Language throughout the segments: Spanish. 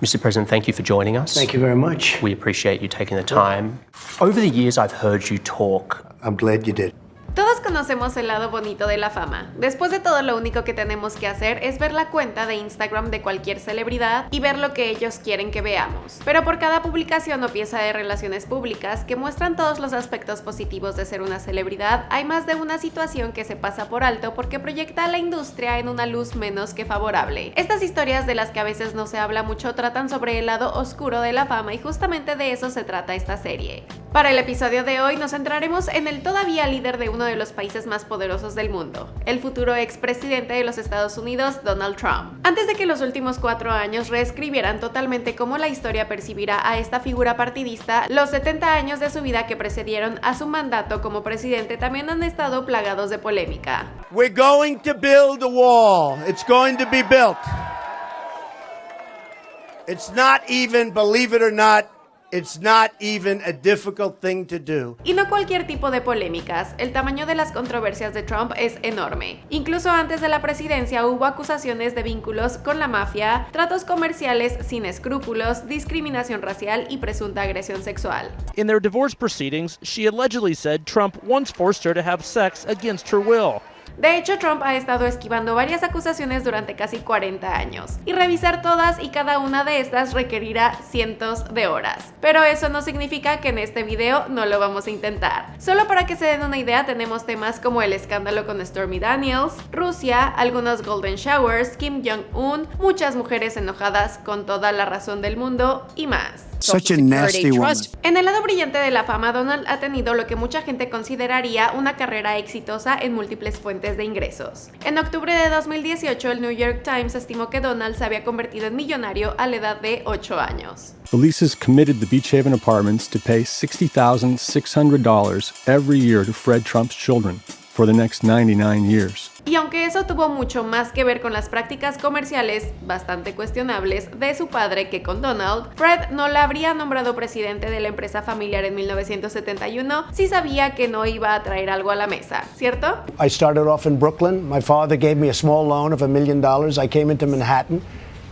Mr. President, thank you for joining us. Thank you very much. We appreciate you taking the time. Over the years, I've heard you talk. I'm glad you did. Todos conocemos el lado bonito de la fama. Después de todo, lo único que tenemos que hacer es ver la cuenta de Instagram de cualquier celebridad y ver lo que ellos quieren que veamos. Pero por cada publicación o pieza de relaciones públicas que muestran todos los aspectos positivos de ser una celebridad, hay más de una situación que se pasa por alto porque proyecta a la industria en una luz menos que favorable. Estas historias de las que a veces no se habla mucho tratan sobre el lado oscuro de la fama y justamente de eso se trata esta serie. Para el episodio de hoy nos centraremos en el todavía líder de uno de los países más poderosos del mundo, el futuro expresidente de los Estados Unidos, Donald Trump. Antes de que los últimos cuatro años reescribieran totalmente cómo la historia percibirá a esta figura partidista, los 70 años de su vida que precedieron a su mandato como presidente también han estado plagados de polémica. We're going to build a wall. It's going to be built. It's not even, believe it or not, It's not even a difficult thing to do. Y no cualquier tipo de polémicas, el tamaño de las controversias de Trump es enorme. Incluso antes de la presidencia hubo acusaciones de vínculos con la mafia, tratos comerciales sin escrúpulos, discriminación racial y presunta agresión sexual. In their divorce proceedings, she allegedly said Trump once forced her to have sex against her will. De hecho, Trump ha estado esquivando varias acusaciones durante casi 40 años, y revisar todas y cada una de estas requerirá cientos de horas. Pero eso no significa que en este video no lo vamos a intentar. Solo para que se den una idea, tenemos temas como el escándalo con Stormy Daniels, Rusia, algunos golden showers, Kim Jong-un, muchas mujeres enojadas con toda la razón del mundo y más. En el lado brillante de la fama, Donald ha tenido lo que mucha gente consideraría una carrera exitosa en múltiples fuentes de ingresos. En octubre de 2018, el New York Times estimó que Donald se había convertido en millonario a la edad de 8 años. Felices committed the Beach Haven Apartments to pay $60,600 every year to Fred Trump's children for the next 99 years. Y aunque eso tuvo mucho más que ver con las prácticas comerciales bastante cuestionables de su padre que con Donald, Fred no la habría nombrado presidente de la empresa familiar en 1971 si sabía que no iba a traer algo a la mesa, ¿cierto? I started off in Brooklyn. My father gave me a small loan of a million dollars. I came into Manhattan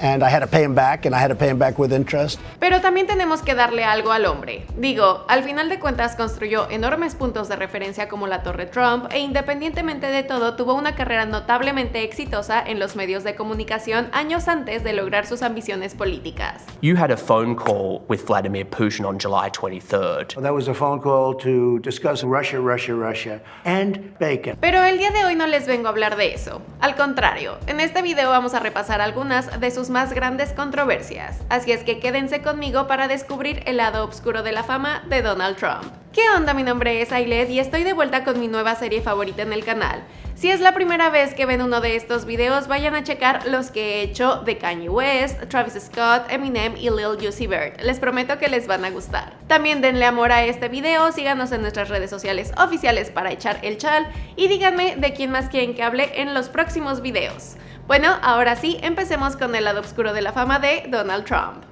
and I had to pay him back and I had to pay him back with interest. Pero también tenemos que darle algo al hombre. Digo, al final de cuentas construyó enormes puntos de referencia como la Torre Trump e independientemente de todo tuvo una carrera notablemente exitosa en los medios de comunicación años antes de lograr sus ambiciones políticas. You had a phone call with Vladimir Putin on July 23rd. That was a phone call to discuss Russia, Russia, Russia and bacon. Pero el día de hoy no les vengo a hablar de eso. Al contrario, en este video vamos a repasar algunas de sus más grandes controversias, así es que quédense conmigo para descubrir el lado oscuro de la fama de Donald Trump. ¿Qué onda? Mi nombre es Ailed y estoy de vuelta con mi nueva serie favorita en el canal. Si es la primera vez que ven uno de estos videos, vayan a checar los que he hecho de Kanye West, Travis Scott, Eminem y Lil Uzi Vert. Les prometo que les van a gustar. También denle amor a este video, síganos en nuestras redes sociales oficiales para echar el chal y díganme de quién más quieren que hable en los próximos videos. Bueno, ahora sí, empecemos con el lado oscuro de la fama de Donald Trump.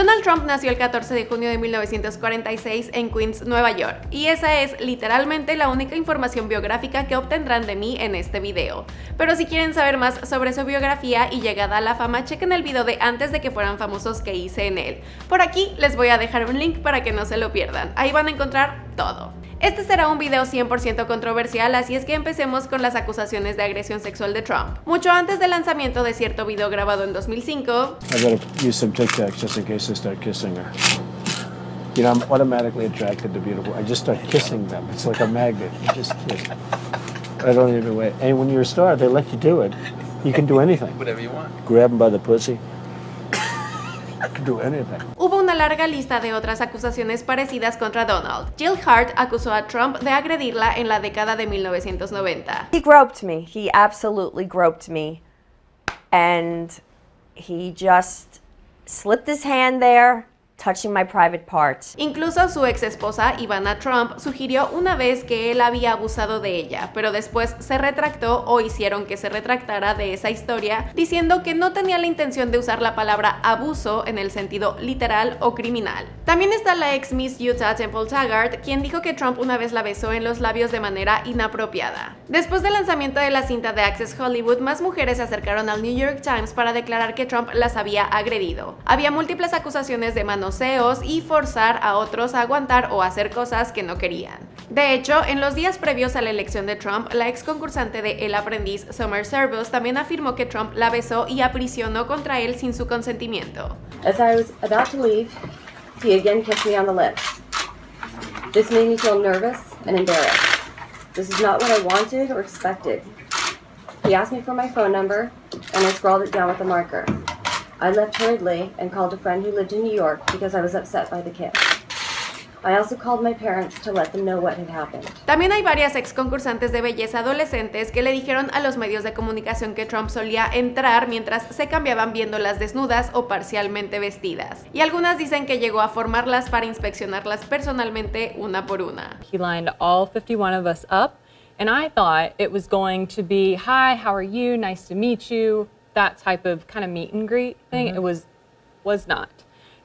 Donald Trump nació el 14 de junio de 1946 en Queens, Nueva York, y esa es literalmente la única información biográfica que obtendrán de mí en este video. Pero si quieren saber más sobre su biografía y llegada a la fama, chequen el video de antes de que fueran famosos que hice en él. Por aquí les voy a dejar un link para que no se lo pierdan, ahí van a encontrar todo. Este será un video 100% controversial, así es que empecemos con las acusaciones de agresión sexual de Trump. Mucho antes del lanzamiento de cierto video grabado en 2005, I gotta use some Tic Tacs just in case I start kissing her. You know, I'm automatically attracted to beautiful. I just start kissing them. It's like a magnet. You just kiss. I don't even wait. And when you're a star, they let you do it. You can do anything. Whatever you want. Grab them by the pussy. Hubo una larga lista de otras acusaciones parecidas contra Donald. Jill Hart acusó a Trump de agredirla en la década de 1990. He groped me. He absolutely groped me. And he just slipped his hand there touching my private parts. Incluso su ex esposa, Ivana Trump, sugirió una vez que él había abusado de ella, pero después se retractó o hicieron que se retractara de esa historia, diciendo que no tenía la intención de usar la palabra abuso en el sentido literal o criminal. También está la ex Miss Utah Temple Taggart, quien dijo que Trump una vez la besó en los labios de manera inapropiada. Después del lanzamiento de la cinta de Access Hollywood, más mujeres se acercaron al New York Times para declarar que Trump las había agredido. Había múltiples acusaciones de y forzar a otros a aguantar o hacer cosas que no querían. De hecho, en los días previos a la elección de Trump, la ex concursante de El Aprendiz, Summer Service, también afirmó que Trump la besó y aprisionó contra él sin su consentimiento. As I was about to leave, he again kissed me on the lips. This made me feel nervous and embarrassed. This is not what I wanted or expected. He asked me for my phone number, and I scrawled it down with a marker. I left hurriedly and called a friend who lived in New York because I was upset by the kiss. I also called my parents to let them know what had happened. También hay varias ex concursantes de belleza adolescentes que le dijeron a los medios de comunicación que Trump solía entrar mientras se cambiaban viéndolas desnudas o parcialmente vestidas. Y algunas dicen que llegó a formarlas para inspeccionarlas personalmente una por una. He lined all 51 of us up, and I thought it was going to be, hi, how are you? Nice to meet you. That type of kind of meet and greet thing. It mm-hmm. was was not.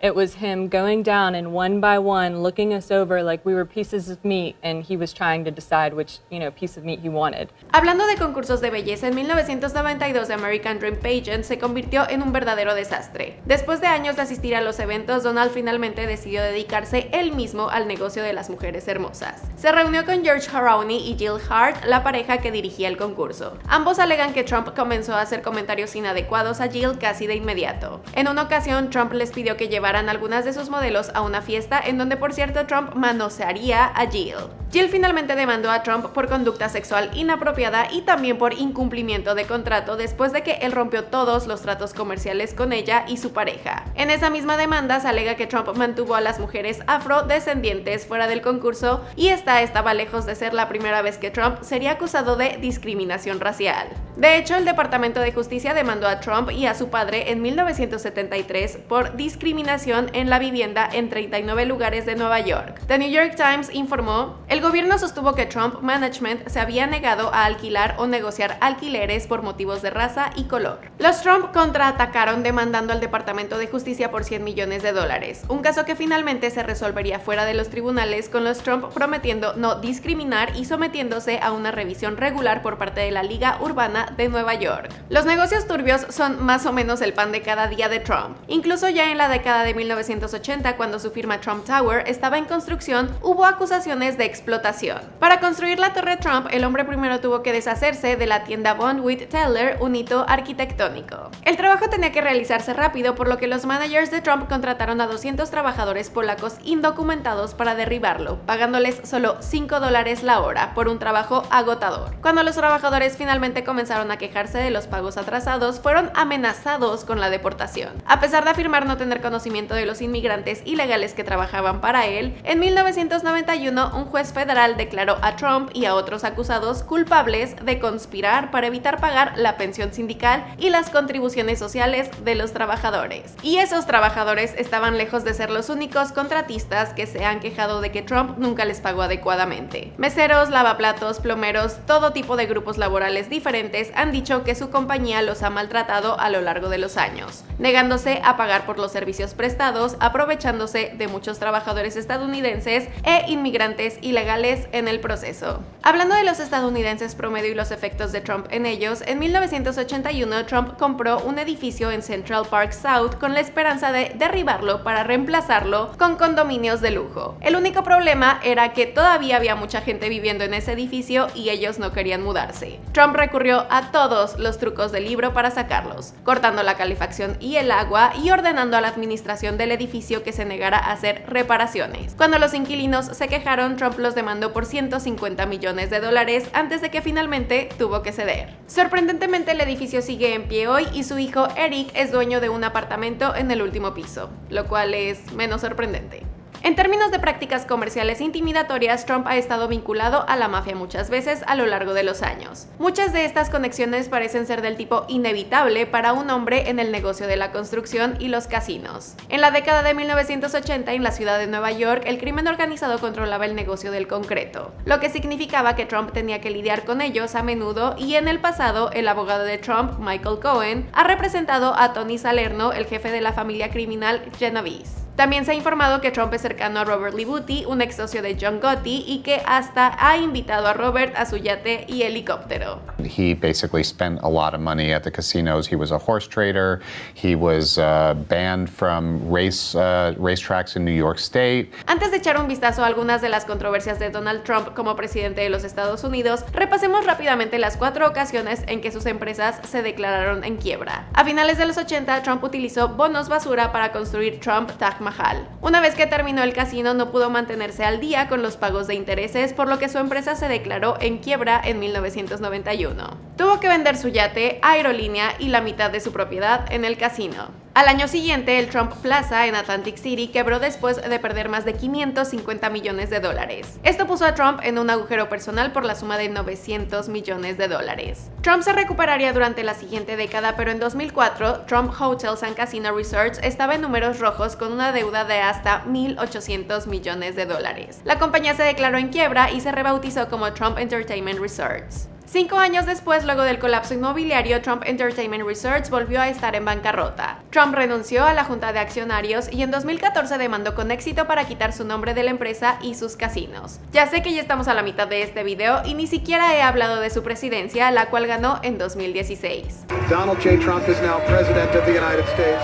It was him going down and one by one looking us over like we were pieces of meat and he was trying to decide which, you know, piece of meat he wanted. Hablando de concursos de belleza, en 1992 The American Dream Pageant se convirtió en un verdadero desastre. Después de años de asistir a los eventos, Donald finalmente decidió dedicarse él mismo al negocio de las mujeres hermosas. Se reunió con George Harouni y Jill Hart, la pareja que dirigía el concurso. Ambos alegan que Trump comenzó a hacer comentarios inadecuados a Jill casi de inmediato. En una ocasión, Trump les pidió que llevaran algunas de sus modelos a una fiesta en donde por cierto Trump manosearía a Jill. Jill finalmente demandó a Trump por conducta sexual inapropiada y también por incumplimiento de contrato después de que él rompió todos los tratos comerciales con ella y su pareja. En esa misma demanda se alega que Trump mantuvo a las mujeres afrodescendientes fuera del concurso y esta estaba lejos de ser la primera vez que Trump sería acusado de discriminación racial. De hecho, el Departamento de Justicia demandó a Trump y a su padre en 1973 por discriminación en la vivienda en 39 lugares de Nueva York. The New York Times informó, gobierno sostuvo que Trump Management se había negado a alquilar o negociar alquileres por motivos de raza y color. Los Trump contraatacaron demandando al Departamento de Justicia por 100 millones de dólares, un caso que finalmente se resolvería fuera de los tribunales con los Trump prometiendo no discriminar y sometiéndose a una revisión regular por parte de la Liga Urbana de Nueva York. Los negocios turbios son más o menos el pan de cada día de Trump. Incluso ya en la década de 1980, cuando su firma Trump Tower estaba en construcción, hubo acusaciones de explotación. Para construir la Torre Trump, el hombre primero tuvo que deshacerse de la tienda Bonwit Teller, un hito arquitectónico. El trabajo tenía que realizarse rápido, por lo que los managers de Trump contrataron a 200 trabajadores polacos indocumentados para derribarlo, pagándoles solo 5 dólares la hora por un trabajo agotador. Cuando los trabajadores finalmente comenzaron a quejarse de los pagos atrasados, fueron amenazados con la deportación. A pesar de afirmar no tener conocimiento de los inmigrantes ilegales que trabajaban para él, en 1991 un juez federal declaró a Trump y a otros acusados culpables de conspirar para evitar pagar la pensión sindical y las contribuciones sociales de los trabajadores. Y esos trabajadores estaban lejos de ser los únicos contratistas que se han quejado de que Trump nunca les pagó adecuadamente. Meseros, lavaplatos, plomeros, todo tipo de grupos laborales diferentes han dicho que su compañía los ha maltratado a lo largo de los años, negándose a pagar por los servicios prestados, aprovechándose de muchos trabajadores estadounidenses e inmigrantes ilegales en el proceso. Hablando de los estadounidenses promedio y los efectos de Trump en ellos, en 1981 Trump compró un edificio en Central Park South con la esperanza de derribarlo para reemplazarlo con condominios de lujo. El único problema era que todavía había mucha gente viviendo en ese edificio y ellos no querían mudarse. Trump recurrió a todos los trucos del libro para sacarlos, cortando la calefacción y el agua y ordenando a la administración del edificio que se negara a hacer reparaciones. Cuando los inquilinos se quejaron, Trump los demandó por 150 millones de dólares antes de que finalmente tuvo que ceder. Sorprendentemente el edificio sigue en pie hoy y su hijo Eric es dueño de un apartamento en el último piso, lo cual es menos sorprendente. En términos de prácticas comerciales intimidatorias, Trump ha estado vinculado a la mafia muchas veces a lo largo de los años. Muchas de estas conexiones parecen ser del tipo inevitable para un hombre en el negocio de la construcción y los casinos. En la década de 1980 en la ciudad de Nueva York, el crimen organizado controlaba el negocio del concreto, lo que significaba que Trump tenía que lidiar con ellos a menudo y en el pasado el abogado de Trump, Michael Cohen, ha representado a Tony Salerno, el jefe de la familia criminal Genovese. También se ha informado que Trump es cercano a Robert Libuti, un ex socio de John Gotti, y que hasta ha invitado a Robert a su yate y helicóptero. He basically spent a lot of money at the casinos. He was a horse trader. He was uh, banned from race uh, racetracks in New York State. Antes de echar un vistazo a algunas de las controversias de Donald Trump como presidente de los Estados Unidos, repasemos rápidamente las cuatro ocasiones en que sus empresas se declararon en quiebra. A finales de los 80, Trump utilizó bonos basura para construir Trump Taj Mahal. Una vez que terminó el casino no pudo mantenerse al día con los pagos de intereses, por lo que su empresa se declaró en quiebra en 1991. Tuvo que vender su yate, aerolínea y la mitad de su propiedad en el casino. Al año siguiente, el Trump Plaza en Atlantic City quebró después de perder más de 550 millones de dólares. Esto puso a Trump en un agujero personal por la suma de 900 millones de dólares. Trump se recuperaría durante la siguiente década, pero en 2004, Trump Hotels and Casino Resorts estaba en números rojos con una deuda de hasta 1.800 millones de dólares. La compañía se declaró en quiebra y se rebautizó como Trump Entertainment Resorts. Cinco años después, luego del colapso inmobiliario, Trump Entertainment Resorts volvió a estar en bancarrota. Trump renunció a la junta de accionarios y en 2014 demandó con éxito para quitar su nombre de la empresa y sus casinos. Ya sé que ya estamos a la mitad de este video y ni siquiera he hablado de su presidencia, la cual ganó en 2016. Donald J. Trump is now president of the United States.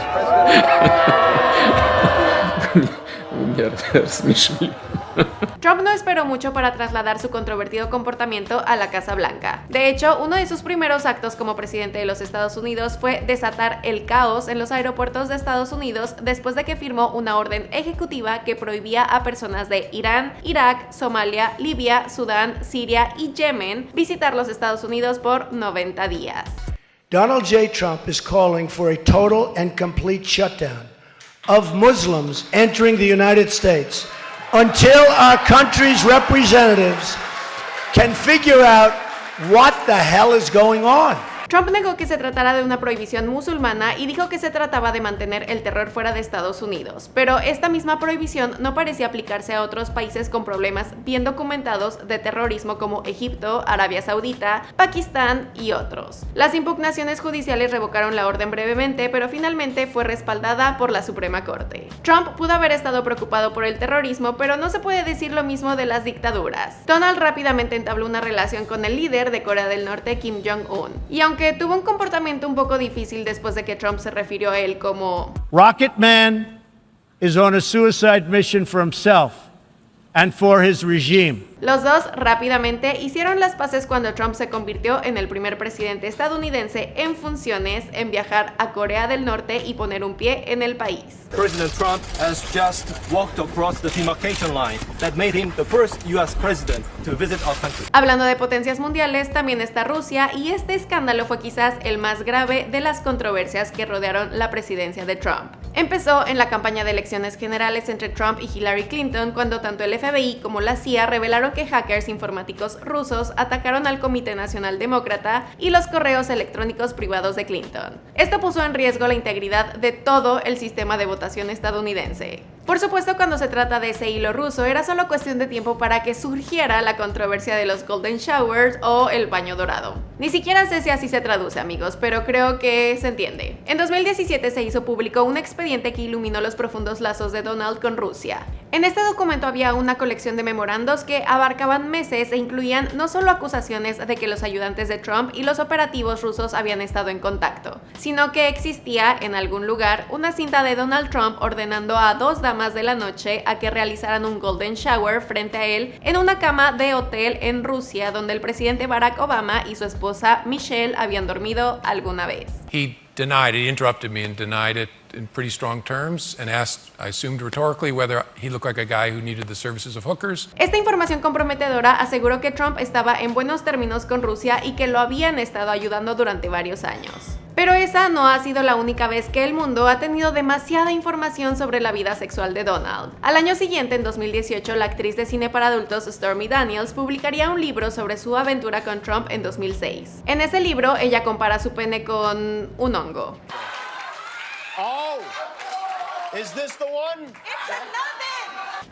Trump no esperó mucho para trasladar su controvertido comportamiento a la Casa Blanca. De hecho, uno de sus primeros actos como presidente de los Estados Unidos fue desatar el caos en los aeropuertos de Estados Unidos después de que firmó una orden ejecutiva que prohibía a personas de Irán, Irak, Somalia, Libia, Sudán, Siria y Yemen visitar los Estados Unidos por 90 días. Donald J. Trump is calling for a total and complete shutdown of Muslims entering the United States until our country's representatives can figure out what the hell is going on. Trump negó que se tratara de una prohibición musulmana y dijo que se trataba de mantener el terror fuera de Estados Unidos, pero esta misma prohibición no parecía aplicarse a otros países con problemas bien documentados de terrorismo como Egipto, Arabia Saudita, Pakistán y otros. Las impugnaciones judiciales revocaron la orden brevemente, pero finalmente fue respaldada por la Suprema Corte. Trump pudo haber estado preocupado por el terrorismo, pero no se puede decir lo mismo de las dictaduras. Donald rápidamente entabló una relación con el líder de Corea del Norte, Kim Jong-un, y aunque que tuvo un comportamiento un poco difícil después de que Trump se refirió a él como Rocket Man is on a suicide mission for himself and for his regime. Los dos rápidamente hicieron las paces cuando Trump se convirtió en el primer presidente estadounidense en funciones en viajar a Corea del Norte y poner un pie en el país. President Trump has just walked across the demarcation line that made him the first US president to visit our country. Hablando de potencias mundiales, también está Rusia y este escándalo fue quizás el más grave de las controversias que rodearon la presidencia de Trump. Empezó en la campaña de elecciones generales entre Trump y Hillary Clinton cuando tanto el FBI como la CIA revelaron que hackers informáticos rusos atacaron al Comité Nacional Demócrata y los correos electrónicos privados de Clinton. Esto puso en riesgo la integridad de todo el sistema de votación estadounidense. Por supuesto, cuando se trata de ese hilo ruso, era solo cuestión de tiempo para que surgiera la controversia de los Golden Showers o el baño dorado. Ni siquiera sé si así se traduce, amigos, pero creo que se entiende. En 2017 se hizo público un expediente que iluminó los profundos lazos de Donald con Rusia. En este documento había una colección de memorandos que abarcaban meses e incluían no solo acusaciones de que los ayudantes de Trump y los operativos rusos habían estado en contacto, sino que existía en algún lugar una cinta de Donald Trump ordenando a dos damas de la noche a que realizaran un golden shower frente a él en una cama de hotel en Rusia donde el presidente Barack Obama y su esposa Michelle habían dormido alguna vez. In pretty strong terms and asked, I assumed rhetorically, whether he looked like a guy who needed the services of hookers. Esta información comprometedora aseguró que Trump estaba en buenos términos con Rusia y que lo habían estado ayudando durante varios años. Pero esa no ha sido la única vez que el mundo ha tenido demasiada información sobre la vida sexual de Donald. Al año siguiente, en 2018, la actriz de cine para adultos Stormy Daniels publicaría un libro sobre su aventura con Trump en 2006. En ese libro, ella compara su pene con un hongo. Oh, is this the one?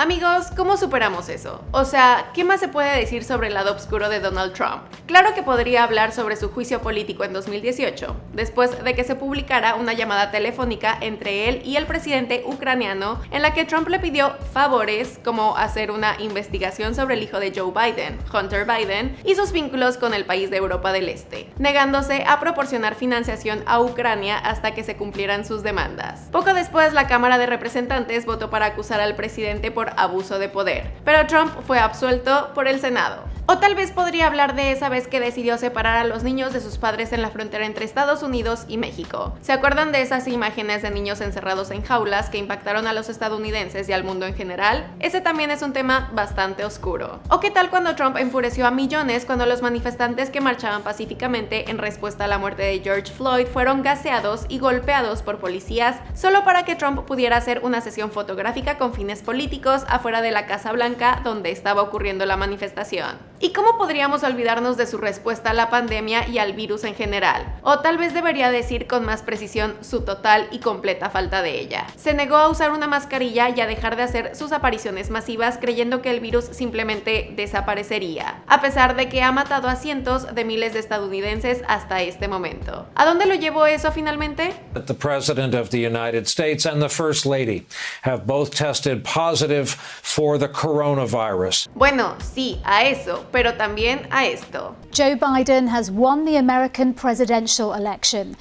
Amigos, ¿cómo superamos eso? O sea, ¿qué más se puede decir sobre el lado oscuro de Donald Trump? Claro que podría hablar sobre su juicio político en 2018, después de que se publicara una llamada telefónica entre él y el presidente ucraniano en la que Trump le pidió favores como hacer una investigación sobre el hijo de Joe Biden, Hunter Biden, y sus vínculos con el país de Europa del Este, negándose a proporcionar financiación a Ucrania hasta que se cumplieran sus demandas. Poco después, la Cámara de Representantes votó para acusar al presidente abuso de poder, pero Trump fue absuelto por el Senado. O tal vez podría hablar de esa vez que decidió separar a los niños de sus padres en la frontera entre Estados Unidos y México. ¿Se acuerdan de esas imágenes de niños encerrados en jaulas que impactaron a los estadounidenses y al mundo en general? Ese también es un tema bastante oscuro. ¿O qué tal cuando Trump enfureció a millones cuando los manifestantes que marchaban pacíficamente en respuesta a la muerte de George Floyd fueron gaseados y golpeados por policías solo para que Trump pudiera hacer una sesión fotográfica con fines políticos afuera de la Casa Blanca donde estaba ocurriendo la manifestación? ¿Y cómo podríamos olvidarnos de su respuesta a la pandemia y al virus en general? O tal vez debería decir con más precisión su total y completa falta de ella. Se negó a usar una mascarilla y a dejar de hacer sus apariciones masivas creyendo que el virus simplemente desaparecería, a pesar de que ha matado a cientos de miles de estadounidenses hasta este momento. ¿A dónde lo llevó eso finalmente? The President of the United States and the First Lady have both tested positive for the coronavirus. Bueno, sí, a eso, pero también a esto. Joe Biden has won the American presidential election.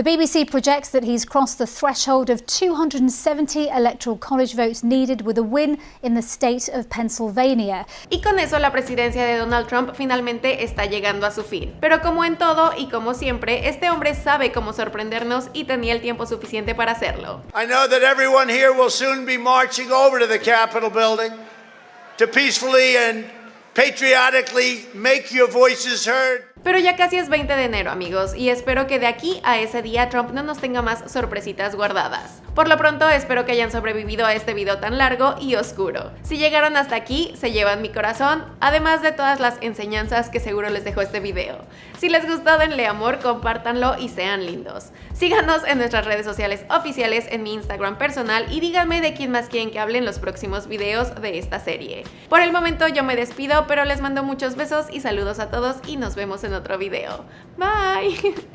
The BBC projects that he's crossed the threshold of 270 electoral college votes needed with a win in the state of Pennsylvania. Y con eso la presidencia de Donald Trump finalmente está llegando a su fin. Pero como en todo y como siempre, este hombre sabe cómo sorprendernos y tenía el tiempo suficiente para hacerlo. I know that everyone here will soon be marching over to the Capitol building to peacefully and patriotically make your voices heard. Pero ya casi es 20 de enero amigos y espero que de aquí a ese día Trump no nos tenga más sorpresitas guardadas. Por lo pronto espero que hayan sobrevivido a este video tan largo y oscuro. Si llegaron hasta aquí, se llevan mi corazón, además de todas las enseñanzas que seguro les dejó este video. Si les gustó denle amor, compártanlo y sean lindos. Síganos en nuestras redes sociales oficiales en mi Instagram personal y díganme de quién más quieren que hable en los próximos videos de esta serie. Por el momento yo me despido, pero les mando muchos besos y saludos a todos y nos vemos en otro video. Bye!